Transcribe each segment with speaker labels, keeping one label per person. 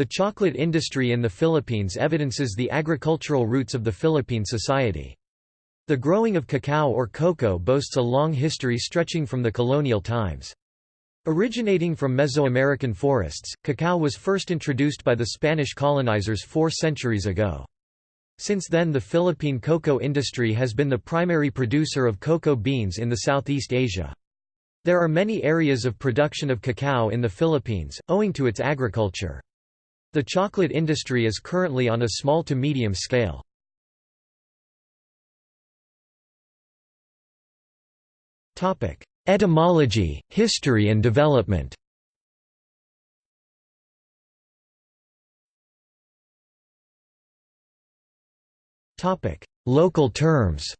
Speaker 1: The chocolate industry in the Philippines evidences the agricultural roots of the Philippine society. The growing of cacao or cocoa boasts a long history stretching from the colonial times. Originating from Mesoamerican forests, cacao was first introduced by the Spanish colonizers four centuries ago. Since then the Philippine cocoa industry has been the primary producer of cocoa beans in the Southeast Asia. There are many areas of production of cacao in the Philippines, owing to its agriculture. The chocolate industry is currently on a small to medium scale. Etymology, history and development Local terms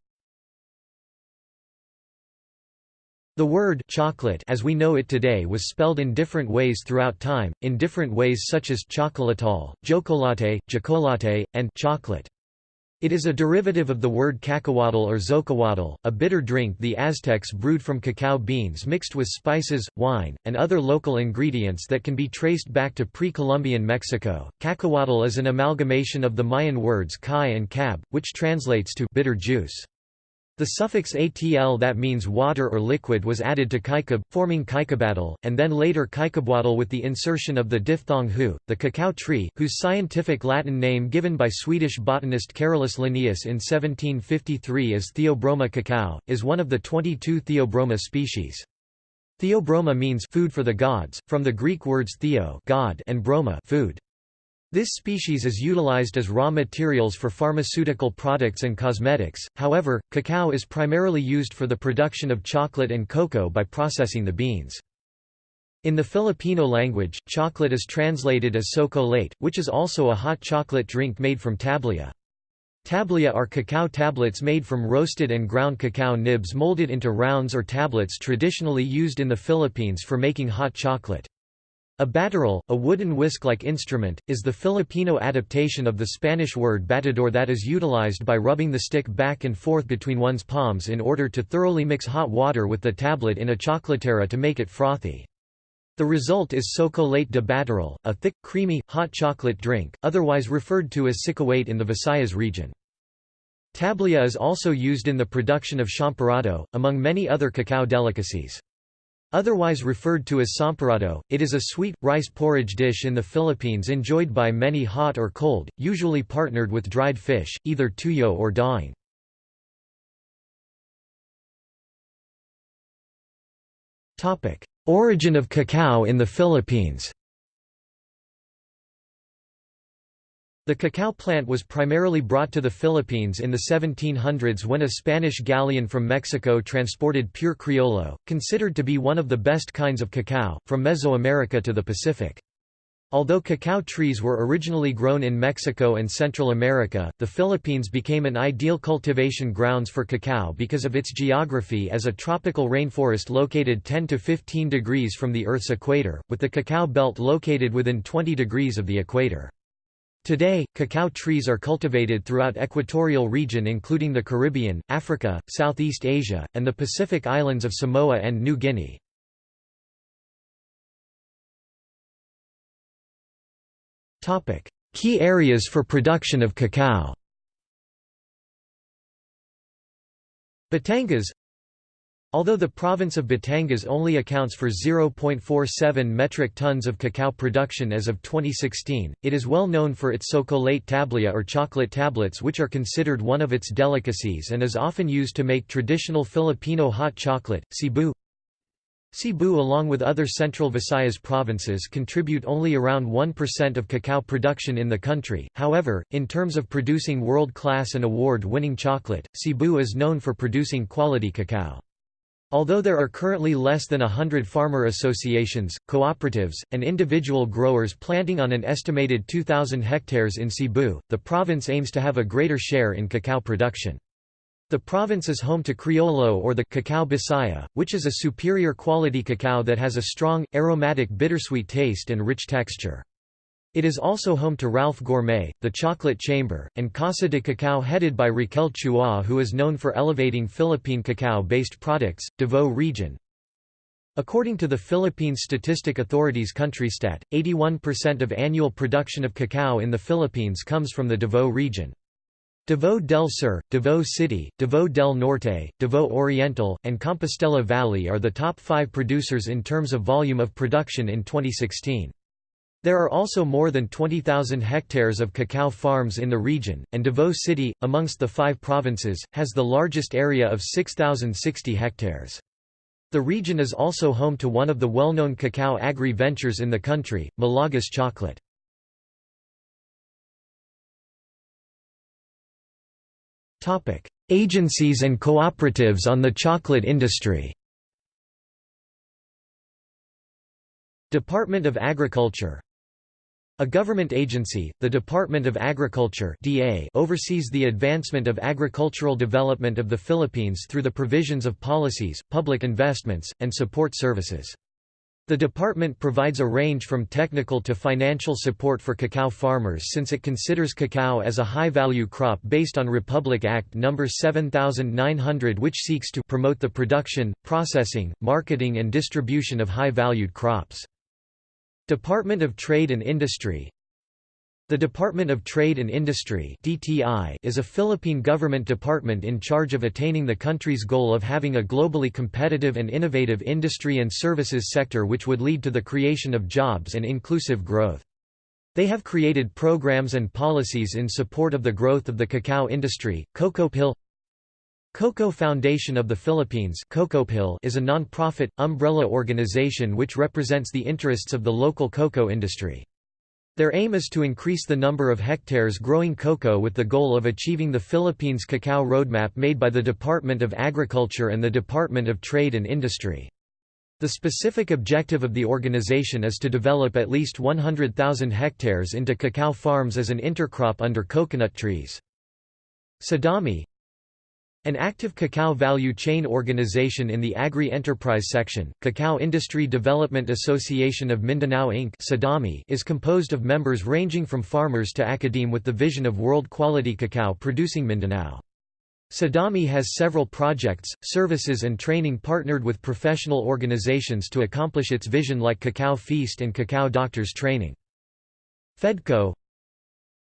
Speaker 1: The word chocolate as we know it today was spelled in different ways throughout time, in different ways such as chocolatal, jocolate, jocolate, and chocolate. It is a derivative of the word cacahuatl or zocahuatl, a bitter drink the Aztecs brewed from cacao beans mixed with spices, wine, and other local ingredients that can be traced back to pre-Columbian Mexico. Cacahuatl is an amalgamation of the Mayan words kai and cab, which translates to bitter juice. The suffix atl that means water or liquid was added to kaikab, forming kaikabatl, and then later kaikabwatl with the insertion of the diphthong hu. The cacao tree, whose scientific Latin name given by Swedish botanist Carolus Linnaeus in 1753 is Theobroma cacao, is one of the 22 Theobroma species. Theobroma means food for the gods, from the Greek words theo God and broma food. This species is utilized as raw materials for pharmaceutical products and cosmetics, however, cacao is primarily used for the production of chocolate and cocoa by processing the beans. In the Filipino language, chocolate is translated as chocolate, which is also a hot chocolate drink made from tablia. Tablia are cacao tablets made from roasted and ground cacao nibs molded into rounds or tablets traditionally used in the Philippines for making hot chocolate. A batirol, a wooden whisk-like instrument, is the Filipino adaptation of the Spanish word batidor that is utilized by rubbing the stick back and forth between one's palms in order to thoroughly mix hot water with the tablet in a chocolatera to make it frothy. The result is chocolate de batirol, a thick, creamy, hot chocolate drink, otherwise referred to as sikwate in the Visayas region. Tablia is also used in the production of champorado, among many other cacao delicacies. Otherwise referred to as samporado, it is a sweet, rice porridge dish in the Philippines enjoyed by many hot or cold, usually partnered with dried fish, either tuyo or daing. Origin of cacao in the Philippines The cacao plant was primarily brought to the Philippines in the 1700s when a Spanish galleon from Mexico transported pure Criollo, considered to be one of the best kinds of cacao, from Mesoamerica to the Pacific. Although cacao trees were originally grown in Mexico and Central America, the Philippines became an ideal cultivation grounds for cacao because of its geography as a tropical rainforest located 10 to 15 degrees from the Earth's equator, with the cacao belt located within 20 degrees of the equator. Today, cacao trees are cultivated throughout equatorial region including the Caribbean, Africa, Southeast Asia, and the Pacific islands of Samoa and New Guinea. Key areas for production of cacao Batangas Although the province of Batangas only accounts for 0.47 metric tons of cacao production as of 2016, it is well known for its chocolate tablia or chocolate tablets which are considered one of its delicacies and is often used to make traditional Filipino hot chocolate, Cebu. Cebu along with other central Visayas provinces contribute only around 1% of cacao production in the country, however, in terms of producing world-class and award-winning chocolate, Cebu is known for producing quality cacao. Although there are currently less than hundred farmer associations, cooperatives, and individual growers planting on an estimated 2,000 hectares in Cebu, the province aims to have a greater share in cacao production. The province is home to Criollo or the cacao Bisaya, which is a superior quality cacao that has a strong, aromatic bittersweet taste and rich texture. It is also home to Ralph Gourmet, the Chocolate Chamber, and Casa de Cacao headed by Raquel Choa who is known for elevating Philippine cacao-based products, Davao region. According to the Philippine Statistic Authority's CountryStat, 81% of annual production of cacao in the Philippines comes from the Davao region. Davao del Sur, Davao City, Davao del Norte, Davao Oriental, and Compostela Valley are the top five producers in terms of volume of production in 2016. There are also more than 20,000 hectares of cacao farms in the region, and Davao City, amongst the five provinces, has the largest area of 6,060 hectares. The region is also home to one of the well-known cacao agri-ventures in the country, Malagos Chocolate. Agencies and cooperatives on the chocolate industry Department of Agriculture a government agency, the Department of Agriculture (DA) oversees the advancement of agricultural development of the Philippines through the provisions of policies, public investments, and support services. The department provides a range from technical to financial support for cacao farmers since it considers cacao as a high-value crop based on Republic Act No. 7900 which seeks to promote the production, processing, marketing and distribution of high-valued crops. Department of Trade and Industry The Department of Trade and Industry is a Philippine government department in charge of attaining the country's goal of having a globally competitive and innovative industry and services sector which would lead to the creation of jobs and inclusive growth. They have created programs and policies in support of the growth of the cacao industry. CocoPhil Cocoa Foundation of the Philippines is a non-profit, umbrella organization which represents the interests of the local cocoa industry. Their aim is to increase the number of hectares growing cocoa with the goal of achieving the Philippines Cacao Roadmap made by the Department of Agriculture and the Department of Trade and Industry. The specific objective of the organization is to develop at least 100,000 hectares into cacao farms as an intercrop under coconut trees. CIDAMI an active cacao value chain organization in the agri-enterprise section, Cacao Industry Development Association of Mindanao Inc. is composed of members ranging from farmers to academe with the vision of world-quality cacao producing Mindanao. CIDAMI has several projects, services and training partnered with professional organizations to accomplish its vision like Cacao Feast and Cacao Doctors Training. FEDCO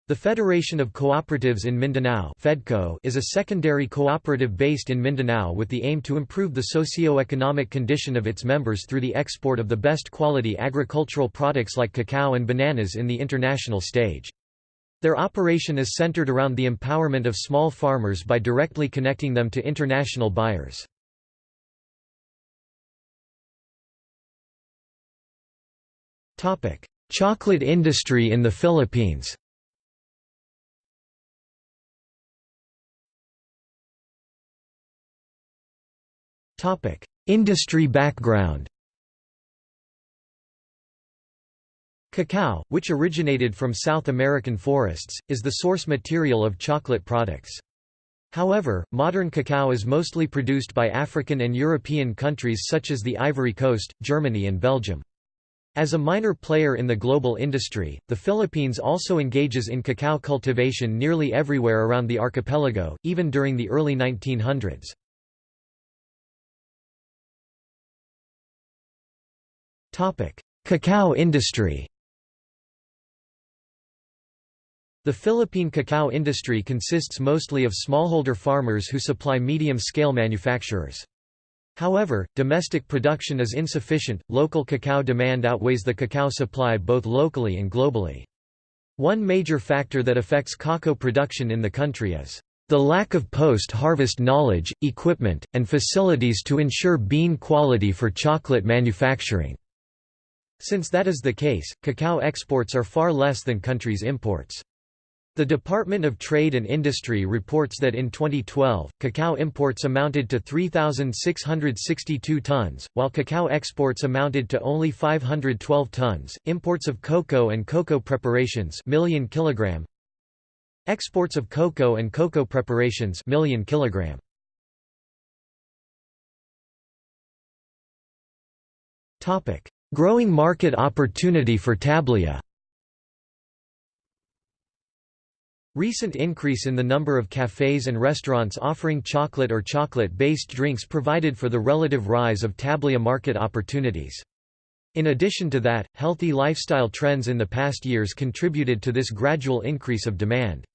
Speaker 1: the Federation of Cooperatives in Mindanao FEDCO is a secondary cooperative based in Mindanao with the aim to improve the socio-economic condition of its members through the export of the best quality agricultural products like cacao and bananas in the international stage. Their operation is centered around the empowerment of small farmers by directly connecting them to international buyers. Chocolate industry in the Philippines Industry background Cacao, which originated from South American forests, is the source material of chocolate products. However, modern cacao is mostly produced by African and European countries such as the Ivory Coast, Germany and Belgium. As a minor player in the global industry, the Philippines also engages in cacao cultivation nearly everywhere around the archipelago, even during the early 1900s. Cacao industry The Philippine cacao industry consists mostly of smallholder farmers who supply medium-scale manufacturers. However, domestic production is insufficient, local cacao demand outweighs the cacao supply both locally and globally. One major factor that affects cacao production in the country is the lack of post-harvest knowledge, equipment, and facilities to ensure bean quality for chocolate manufacturing. Since that is the case, cacao exports are far less than country's imports. The Department of Trade and Industry reports that in 2012, cacao imports amounted to 3,662 tons, while cacao exports amounted to only 512 tons. Imports of cocoa and cocoa preparations million kilogram. Exports of cocoa and cocoa preparations million kilogram. Topic: Growing market opportunity for Tablia Recent increase in the number of cafes and restaurants offering chocolate or chocolate-based drinks provided for the relative rise of tablia market opportunities. In addition to that, healthy lifestyle trends in the past years contributed to this gradual increase of demand.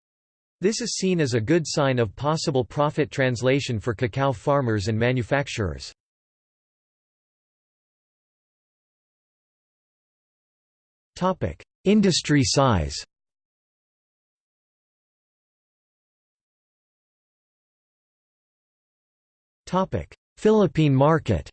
Speaker 1: This is seen as a good sign of possible profit translation for cacao farmers and manufacturers. Industry size Topic: Philippine market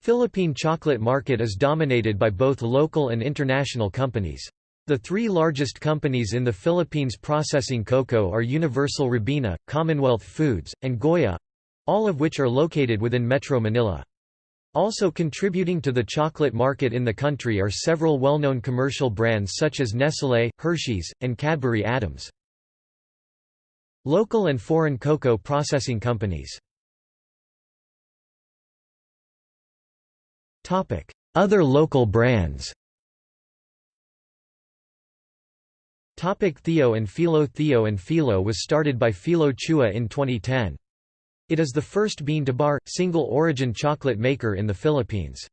Speaker 1: Philippine chocolate market is dominated by both local and international companies. The three largest companies in the Philippines processing cocoa are Universal Robina, Commonwealth Foods, and Goya—all of which are located within Metro Manila. Also contributing to the chocolate market in the country are several well-known commercial brands such as Nestlé, Hershey's, and Cadbury Adams. Local and foreign cocoa processing companies. Other local brands. Theo and Philo Theo and Philo was started by Philo Chua in 2010. It is the first bean-to-bar, single-origin chocolate maker in the Philippines.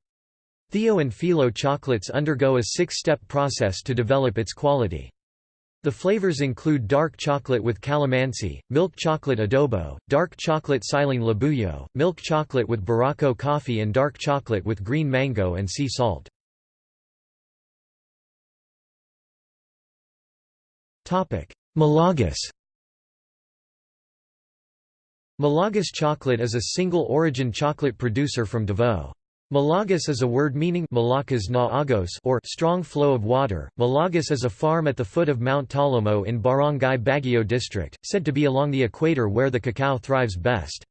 Speaker 1: Theo and Philo chocolates undergo a six-step process to develop its quality. The flavors include dark chocolate with calamansi, milk chocolate adobo, dark chocolate siling labuyo, milk chocolate with Barako coffee and dark chocolate with green mango and sea salt. Malagos Malagos chocolate is a single-origin chocolate producer from Davao. Malagos is a word meaning Malakas na agos or strong flow of water. Malagos is a farm at the foot of Mount Talomo in Barangay Baguio district, said to be along the equator where the cacao thrives best.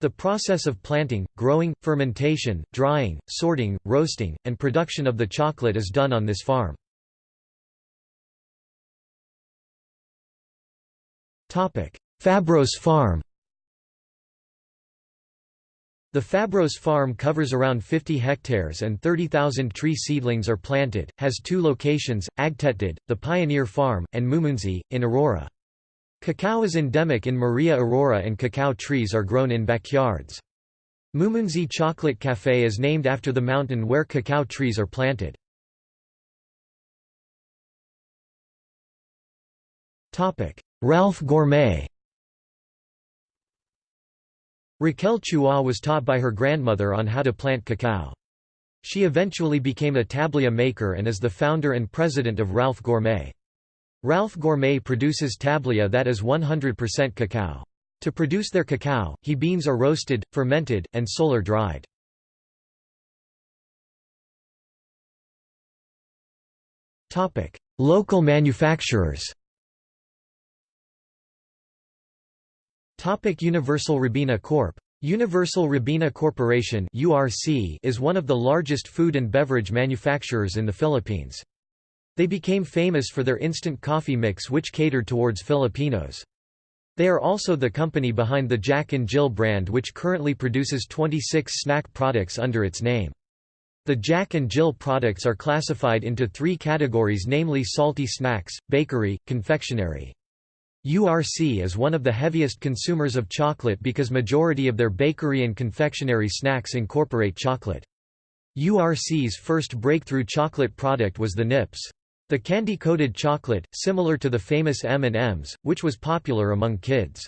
Speaker 1: The process of planting, growing, fermentation, drying, sorting, roasting, and production of the chocolate is done on this farm. Fabros Farm the Fabros farm covers around 50 hectares and 30,000 tree seedlings are planted, has two locations, Agtetid, the Pioneer Farm, and Mumunzi, in Aurora. Cacao is endemic in Maria Aurora and cacao trees are grown in backyards. Mumunzi Chocolate Café is named after the mountain where cacao trees are planted. Ralph Gourmet Raquel Choa was taught by her grandmother on how to plant cacao. She eventually became a tablia maker and is the founder and president of Ralph Gourmet. Ralph Gourmet produces tablia that is 100% cacao. To produce their cacao, he beans are roasted, fermented, and solar dried. Local manufacturers Topic Universal Robina Corp. Universal Robina Corporation (URC) is one of the largest food and beverage manufacturers in the Philippines. They became famous for their instant coffee mix which catered towards Filipinos. They are also the company behind the Jack and Jill brand which currently produces 26 snack products under its name. The Jack and Jill products are classified into three categories namely salty snacks, bakery, confectionery. URC is one of the heaviest consumers of chocolate because majority of their bakery and confectionery snacks incorporate chocolate. URC's first breakthrough chocolate product was the Nips. The candy-coated chocolate, similar to the famous M&M's, which was popular among kids.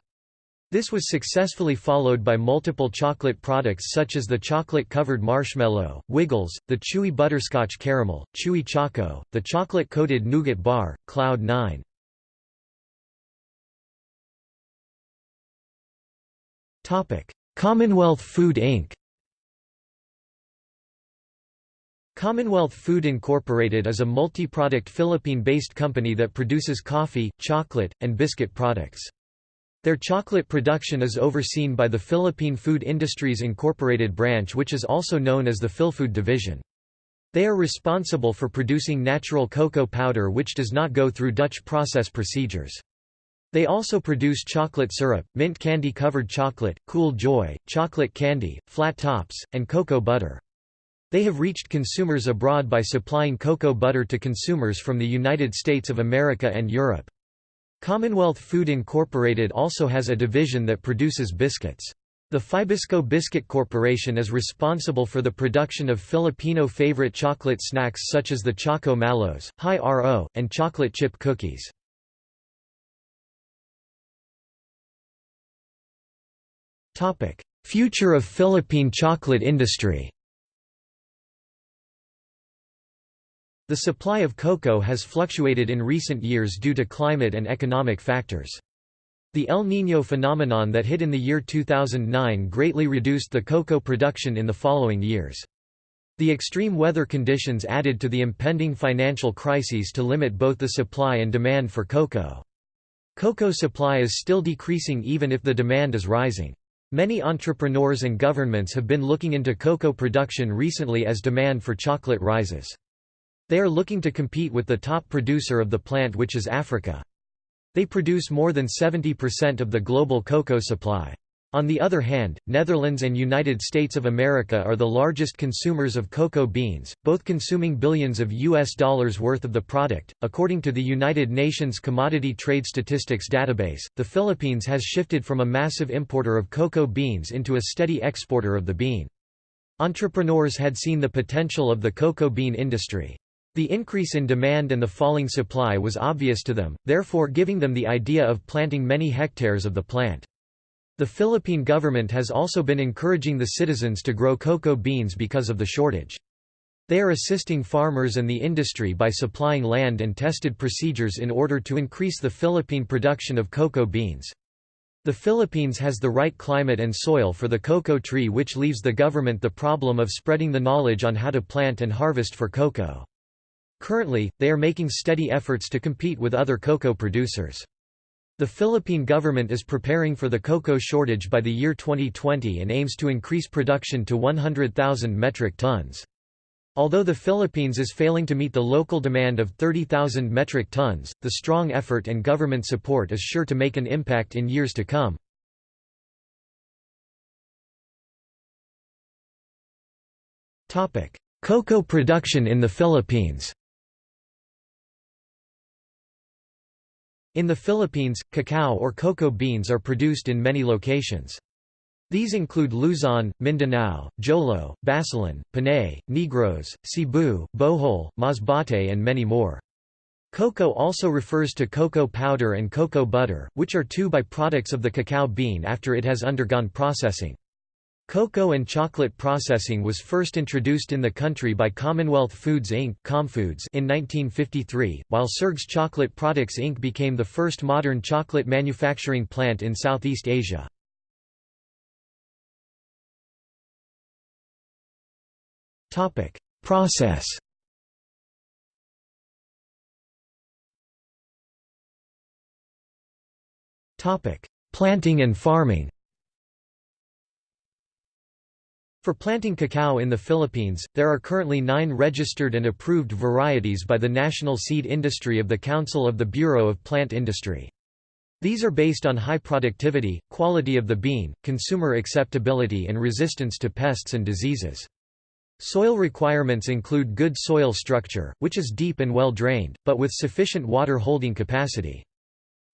Speaker 1: This was successfully followed by multiple chocolate products such as the chocolate-covered marshmallow, Wiggles, the chewy butterscotch caramel, Chewy Choco, the chocolate-coated nougat bar, Cloud 9. Commonwealth Food Inc. Commonwealth Food Incorporated is a multi-product Philippine-based company that produces coffee, chocolate, and biscuit products. Their chocolate production is overseen by the Philippine Food Industries Incorporated branch which is also known as the Philfood Division. They are responsible for producing natural cocoa powder which does not go through Dutch process procedures. They also produce chocolate syrup, mint candy covered chocolate, cool joy, chocolate candy, flat tops, and cocoa butter. They have reached consumers abroad by supplying cocoa butter to consumers from the United States of America and Europe. Commonwealth Food Incorporated also has a division that produces biscuits. The Fibisco Biscuit Corporation is responsible for the production of Filipino favorite chocolate snacks such as the Choco Mallows, High RO, and chocolate chip cookies. Future of Philippine chocolate industry The supply of cocoa has fluctuated in recent years due to climate and economic factors. The El Niño phenomenon that hit in the year 2009 greatly reduced the cocoa production in the following years. The extreme weather conditions added to the impending financial crises to limit both the supply and demand for cocoa. Cocoa supply is still decreasing even if the demand is rising. Many entrepreneurs and governments have been looking into cocoa production recently as demand for chocolate rises. They are looking to compete with the top producer of the plant which is Africa. They produce more than 70% of the global cocoa supply. On the other hand, Netherlands and United States of America are the largest consumers of cocoa beans, both consuming billions of US dollars worth of the product. According to the United Nations Commodity Trade Statistics database, the Philippines has shifted from a massive importer of cocoa beans into a steady exporter of the bean. Entrepreneurs had seen the potential of the cocoa bean industry. The increase in demand and the falling supply was obvious to them, therefore giving them the idea of planting many hectares of the plant. The Philippine government has also been encouraging the citizens to grow cocoa beans because of the shortage. They are assisting farmers and the industry by supplying land and tested procedures in order to increase the Philippine production of cocoa beans. The Philippines has the right climate and soil for the cocoa tree which leaves the government the problem of spreading the knowledge on how to plant and harvest for cocoa. Currently, they are making steady efforts to compete with other cocoa producers. The Philippine government is preparing for the cocoa shortage by the year 2020 and aims to increase production to 100,000 metric tons. Although the Philippines is failing to meet the local demand of 30,000 metric tons, the strong effort and government support is sure to make an impact in years to come. Cocoa production in the Philippines In the Philippines, cacao or cocoa beans are produced in many locations. These include Luzon, Mindanao, Jolo, Basilan, Panay, Negros, Cebu, Bohol, Masbate and many more. Cocoa also refers to cocoa powder and cocoa butter, which are two byproducts of the cacao bean after it has undergone processing. Cocoa and chocolate processing was first introduced in the country by Commonwealth Foods Inc. Comfoods in 1953, while Serg's Chocolate Products Inc. became the first modern chocolate manufacturing plant in Southeast Asia. Process Planting and farming For planting cacao in the Philippines, there are currently nine registered and approved varieties by the National Seed Industry of the Council of the Bureau of Plant Industry. These are based on high productivity, quality of the bean, consumer acceptability and resistance to pests and diseases. Soil requirements include good soil structure, which is deep and well drained, but with sufficient water holding capacity.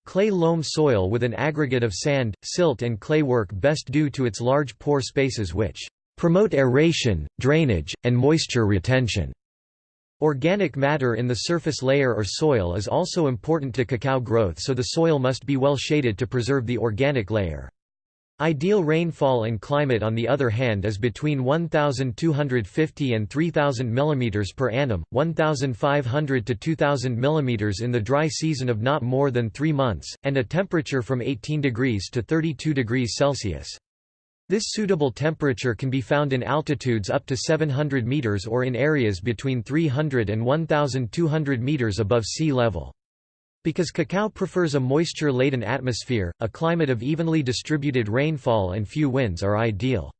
Speaker 1: Clay loam soil with an aggregate of sand, silt and clay work best due to its large pore spaces which promote aeration, drainage, and moisture retention. Organic matter in the surface layer or soil is also important to cacao growth so the soil must be well shaded to preserve the organic layer. Ideal rainfall and climate on the other hand is between 1250 and 3000 mm per annum, 1500 to 2000 mm in the dry season of not more than 3 months, and a temperature from 18 degrees to 32 degrees Celsius. This suitable temperature can be found in altitudes up to 700 meters or in areas between 300 and 1,200 meters above sea level. Because cacao prefers a moisture-laden atmosphere, a climate of evenly distributed rainfall and few winds are ideal.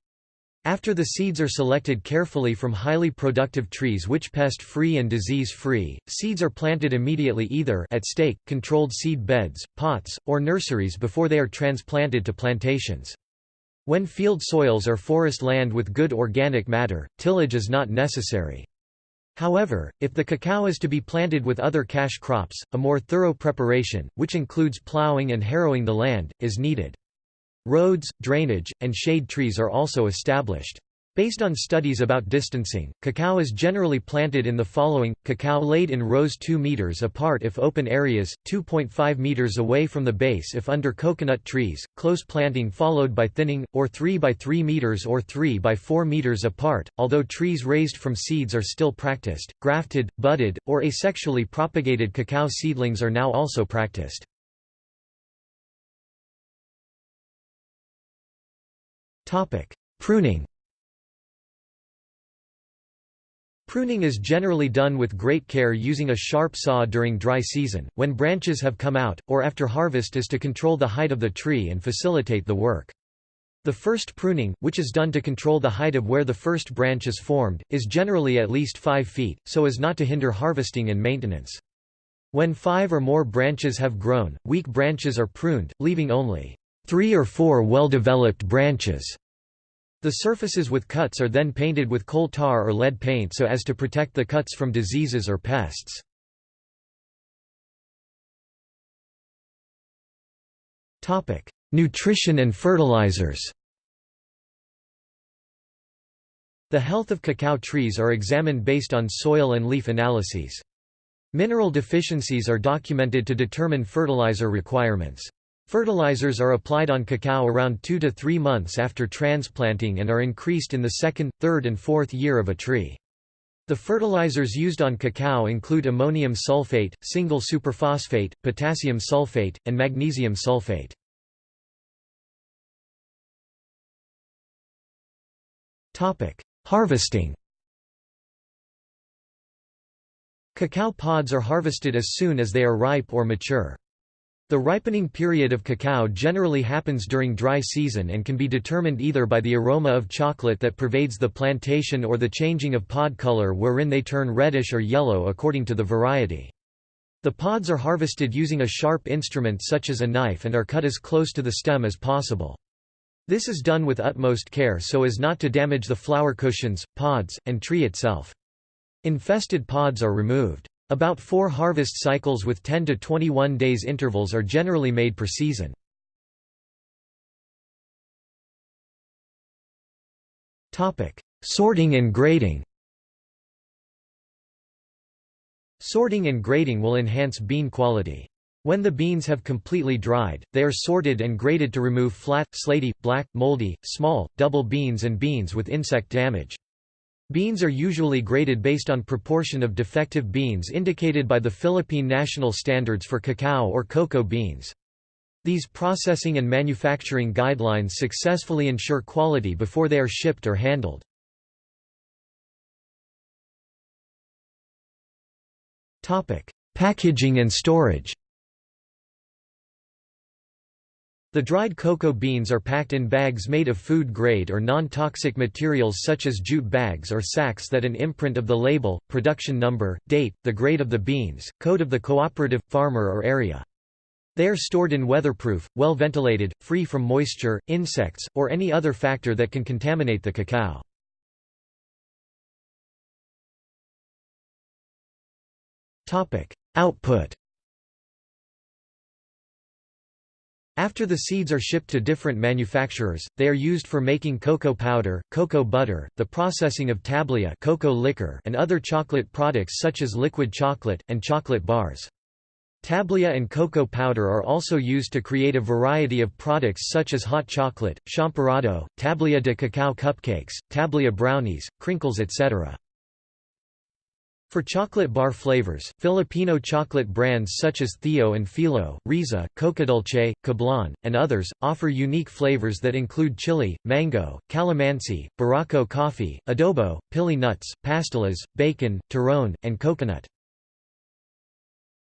Speaker 1: After the seeds are selected carefully from highly productive trees which pest-free and disease-free, seeds are planted immediately either at stake, controlled seed beds, pots, or nurseries before they are transplanted to plantations. When field soils are forest land with good organic matter, tillage is not necessary. However, if the cacao is to be planted with other cash crops, a more thorough preparation, which includes plowing and harrowing the land, is needed. Roads, drainage, and shade trees are also established. Based on studies about distancing, cacao is generally planted in the following, cacao laid in rows 2 meters apart if open areas, 2.5 meters away from the base if under coconut trees, close planting followed by thinning, or 3 by 3 meters or 3 by 4 meters apart, although trees raised from seeds are still practiced, grafted, budded, or asexually propagated cacao seedlings are now also practiced. Pruning Pruning is generally done with great care using a sharp saw during dry season, when branches have come out, or after harvest is to control the height of the tree and facilitate the work. The first pruning, which is done to control the height of where the first branch is formed, is generally at least 5 feet, so as not to hinder harvesting and maintenance. When five or more branches have grown, weak branches are pruned, leaving only three or four well-developed branches. The surfaces with cuts are then painted with coal tar or lead paint so as to protect the cuts from diseases or pests. Topic: Nutrition and fertilizers The health of cacao trees are examined based on soil and leaf analyses. Mineral deficiencies are documented to determine fertilizer requirements. Fertilizers are applied on cacao around 2 to 3 months after transplanting and are increased in the second, third and fourth year of a tree. The fertilizers used on cacao include ammonium sulfate, single superphosphate, potassium sulfate, and magnesium sulfate. Harvesting Cacao pods are harvested as soon as they are ripe or mature. The ripening period of cacao generally happens during dry season and can be determined either by the aroma of chocolate that pervades the plantation or the changing of pod color wherein they turn reddish or yellow according to the variety. The pods are harvested using a sharp instrument such as a knife and are cut as close to the stem as possible. This is done with utmost care so as not to damage the flower cushions, pods, and tree itself. Infested pods are removed. About four harvest cycles with 10 to 21 days intervals are generally made per season. Sorting and grading Sorting and grading will enhance bean quality. When the beans have completely dried, they are sorted and graded to remove flat, slaty, black, moldy, small, double beans and beans with insect damage. Beans are usually graded based on proportion of defective beans indicated by the Philippine National Standards for Cacao or Cocoa Beans. These processing and manufacturing guidelines successfully ensure quality before they are shipped or handled. Packaging and storage The dried cocoa beans are packed in bags made of food-grade or non-toxic materials such as jute bags or sacks that an imprint of the label, production number, date, the grade of the beans, code of the cooperative, farmer or area. They are stored in weatherproof, well ventilated, free from moisture, insects, or any other factor that can contaminate the cacao. Output After the seeds are shipped to different manufacturers, they are used for making cocoa powder, cocoa butter, the processing of tablia cocoa liquor and other chocolate products such as liquid chocolate, and chocolate bars. Tablia and cocoa powder are also used to create a variety of products such as hot chocolate, champorado, tablia de cacao cupcakes, tablia brownies, crinkles etc. For chocolate bar flavors, Filipino chocolate brands such as Theo and Philo, Riza, Cocadulce, Cablan, and others, offer unique flavors that include chili, mango, calamansi, barako coffee, adobo, pili nuts, pastillas, bacon, turon, and coconut.